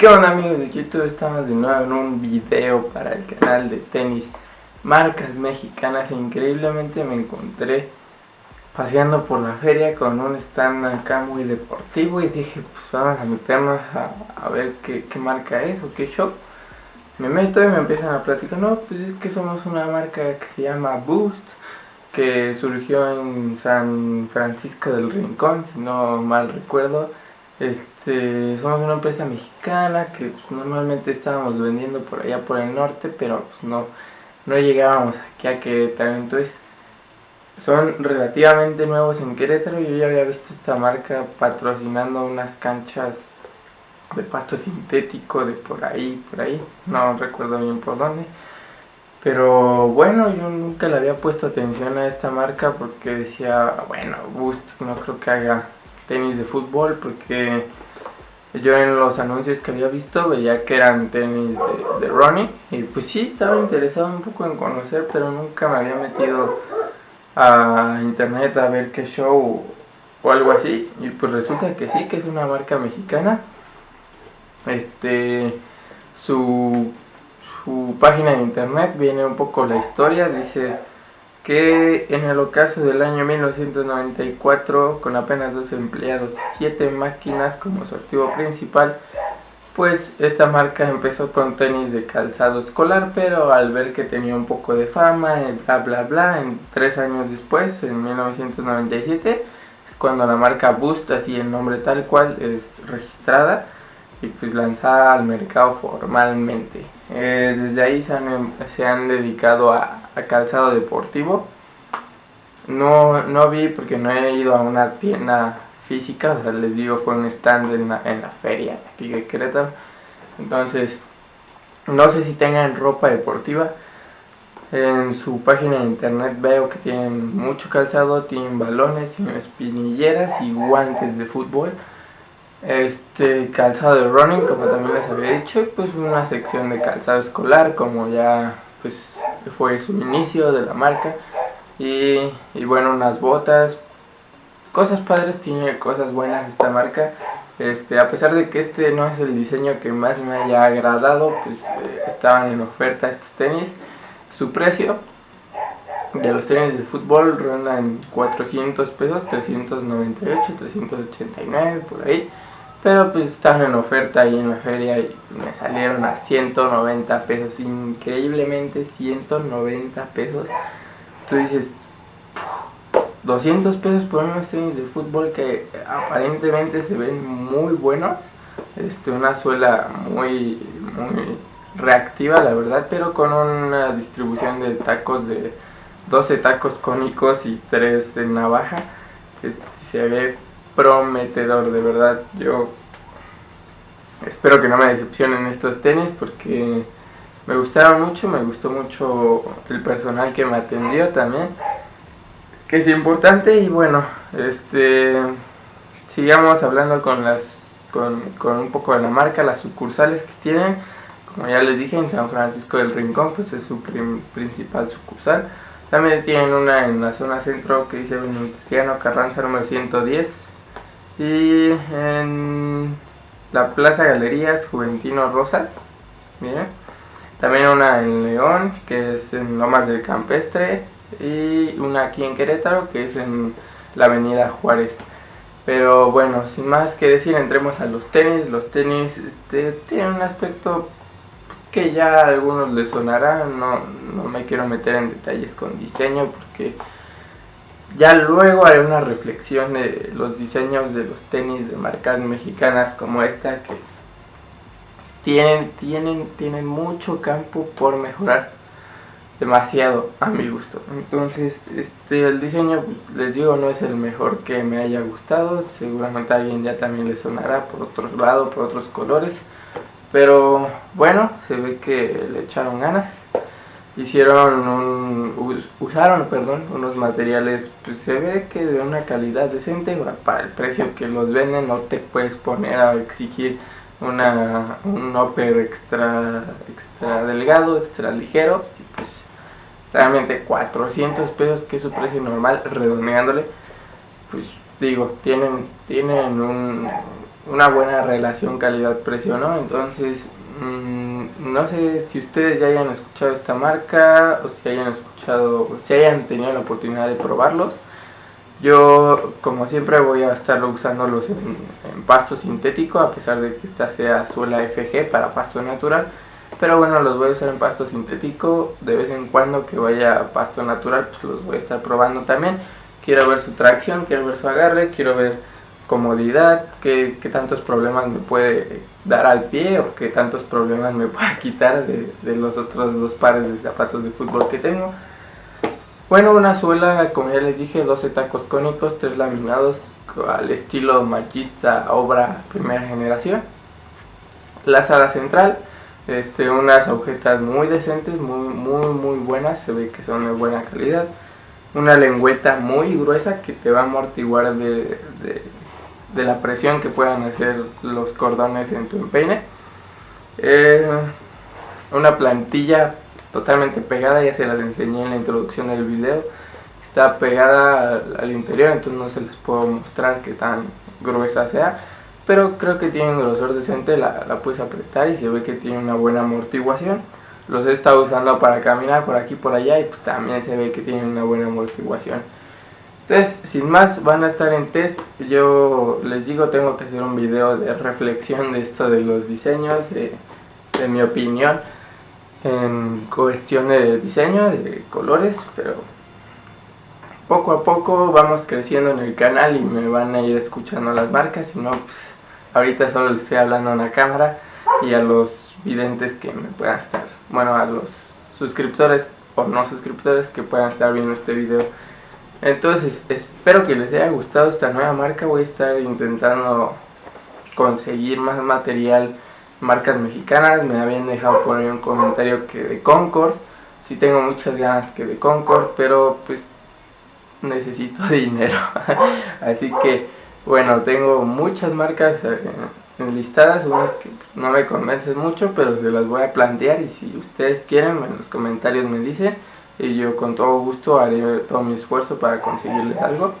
¿Qué onda amigos de YouTube? Estamos de nuevo en un video para el canal de tenis Marcas mexicanas. Increíblemente me encontré paseando por la feria con un stand acá muy deportivo Y dije pues vamos a meternos a, a ver qué, qué, marca es o qué shop. Me meto y me empiezan a platicar No, pues es que somos una marca que se llama Boost Que surgió en San Francisco del Rincón, si no mal recuerdo este, somos una empresa mexicana que pues, normalmente estábamos vendiendo por allá por el norte, pero pues no, no llegábamos aquí a Querétaro. Entonces, son relativamente nuevos en Querétaro. Yo ya había visto esta marca patrocinando unas canchas de pasto sintético de por ahí, por ahí. No recuerdo bien por dónde. Pero bueno, yo nunca le había puesto atención a esta marca porque decía, bueno, Boost no creo que haga tenis de fútbol porque yo en los anuncios que había visto veía que eran tenis de, de running y pues sí estaba interesado un poco en conocer pero nunca me había metido a internet a ver qué show o algo así y pues resulta que sí que es una marca mexicana. Este su, su página de internet viene un poco la historia dice que en el ocaso del año 1994, con apenas dos empleados y siete máquinas como su activo principal, pues esta marca empezó con tenis de calzado escolar, pero al ver que tenía un poco de fama, bla bla bla, en tres años después, en 1997, es cuando la marca Boost, así el nombre tal cual, es registrada y pues lanzada al mercado formalmente. Eh, desde ahí se han, se han dedicado a, calzado deportivo. No, no vi porque no he ido a una tienda física, o sea, les digo, fue un stand en la, en la feria aquí de Querétaro. Entonces, no sé si tengan ropa deportiva. En su página de internet veo que tienen mucho calzado, tienen balones, tienen espinilleras y guantes de fútbol este calzado de running como también les había dicho pues una sección de calzado escolar como ya pues fue su inicio de la marca. Y, y bueno unas botas. Cosas padres tiene cosas buenas esta marca. Este a pesar de que este no es el diseño que más me haya agradado pues eh, estaban en oferta estos tenis. Su precio de los tenis de fútbol ronda en 400 pesos 398 389 por ahí pero pues estaban en oferta ahí en la feria y me salieron a 190 pesos. Increíblemente 190 pesos. Tú dices, 200 pesos por unos tenis de fútbol que aparentemente se ven muy buenos. Este, una suela muy, muy reactiva la verdad, pero con una distribución de tacos de 12 tacos cónicos y 3 de navaja. Este, se ve prometedor, de verdad. Yo espero que no me decepcionen estos tenis porque me gustaron mucho, me gustó mucho el personal que me atendió también, que es importante y bueno, este sigamos hablando con las con, con un poco de la marca, las sucursales que tienen. Como ya les dije, en San Francisco del Rincón, pues es su principal sucursal. También tienen una en la zona centro que dice Venustiano Carranza número 110 y en la Plaza Galerías Juventino Rosas, miren. También una en León, que es en Lomas del Campestre. Y una aquí en Querétaro, que es en la Avenida Juárez. Pero bueno, sin más que decir, entremos a los tenis. Los tenis este, tienen un aspecto que ya a algunos les sonará. No, no me quiero meter en detalles con diseño porque ya luego haré una reflexión de los diseños de los tenis de marcas mexicanas como esta que tienen, tienen, tienen mucho campo por mejorar demasiado a mi gusto. Entonces este el diseño pues, les digo no es el mejor que me haya gustado. Seguramente alguien ya también le sonará por otro lado por otros colores. Pero bueno se ve que le echaron ganas hicieron un, usaron perdón unos materiales pues se ve que de una calidad decente para el precio que los venden no te puedes poner a exigir una un upper extra extra delgado extra ligero pues realmente 400 pesos que es su precio normal redondeándole pues digo tienen tienen un una buena relación calidad-precio, ¿no? Entonces, no sé si ustedes ya hayan escuchado esta marca o si hayan escuchado, si hayan tenido la oportunidad de probarlos. Yo, como siempre, voy a estar usándolos en, en pasto sintético, a pesar de que esta sea suela FG para pasto natural. Pero bueno, los voy a usar en pasto sintético. De vez en cuando que vaya a pasto natural, pues los voy a estar probando también. Quiero ver su tracción, quiero ver su agarre, quiero ver comodidad, qué, tantos problemas me puede dar al pie o qué tantos problemas me puede quitar de, los otros dos pares de zapatos de fútbol que tengo. Bueno, una suela, como ya les dije, 12 tacos cónicos, tres laminados al estilo machista obra primera generación. La sala central, este, unas agujetas muy decentes, muy, muy, muy buenas, se ve que son de buena calidad. Una lengüeta muy gruesa que te va a amortiguar de, de, la presión que puedan hacer los cordones en tu empeine. Eh, una plantilla totalmente pegada, ya se las enseñé en la introducción del video. Está pegada al, al interior, entonces no se les puedo mostrar qué tan gruesa sea pero creo que tiene un grosor decente, la, la, puedes apretar y se ve que tiene una buena amortiguación. Los he estado usando para caminar por aquí por allá y pues también se ve que tiene una buena amortiguación. Entonces, sin más, van a estar en test. Yo les digo, tengo que hacer un video de reflexión de esto de los diseños, de, de mi opinión en cuestión de diseño, de colores, pero poco a poco vamos creciendo en el canal y me van a ir escuchando las marcas, y no, pues Ahorita solo les estoy hablando a una cámara y a los videntes que me puedan estar, bueno, a los suscriptores o no suscriptores que puedan estar viendo este video. Entonces, espero que les haya gustado esta nueva marca. Voy a estar intentando conseguir más material, marcas mexicanas. Me habían dejado poner un comentario que de Concord. Sí tengo muchas ganas que de Concord, pero pues necesito dinero. Así que bueno, tengo muchas marcas eh, enlistadas, unas que no me convencen mucho, pero se las voy a plantear y si ustedes quieren en los comentarios me dicen y yo con todo gusto haré todo mi esfuerzo para conseguirles algo.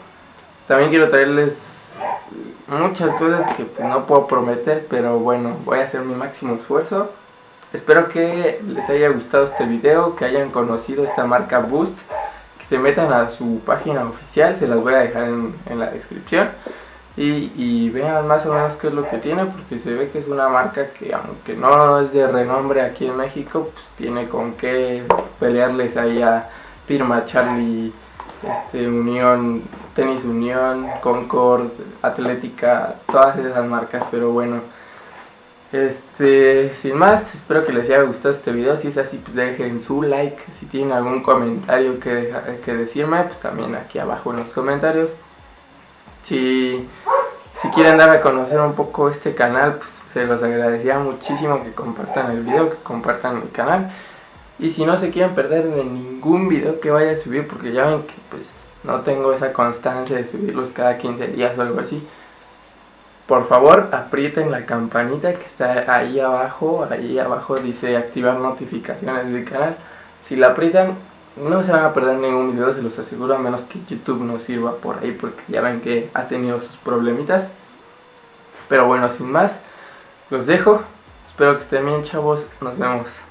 También quiero traerles muchas cosas que no puedo prometer, pero bueno, voy a hacer mi máximo esfuerzo. Espero que les haya gustado este video, que hayan conocido esta marca Boost, que se metan a su página oficial, se las voy a dejar en, en la descripción y, vean más o menos qué es lo que tiene porque se ve que es una marca que aunque no es de renombre aquí en México pues tiene con qué pelearles ahí a firma Charlie este Unión Tenis Unión Concord Atlética todas esas marcas pero bueno. Este sin más espero que les haya gustado este video. Si es así pues dejen su like. Si tienen algún comentario que, que decirme pues también aquí abajo en los comentarios. Si, si quieren dar a conocer un poco este canal, pues se los agradecería muchísimo que compartan el video, que compartan el canal. Y si no se quieren perder de ningún video que vaya a subir, porque ya ven que pues no tengo esa constancia de subirlos cada 15 días o algo así. Por favor, aprieten la campanita que está ahí abajo, ahí abajo dice activar notificaciones del canal. Si la aprietan, no se van a perder ningún video, se los aseguro, a menos que YouTube no sirva por ahí, porque ya ven que ha tenido sus problemitas. Pero bueno, sin más, los dejo. Espero que estén bien, chavos. Nos vemos.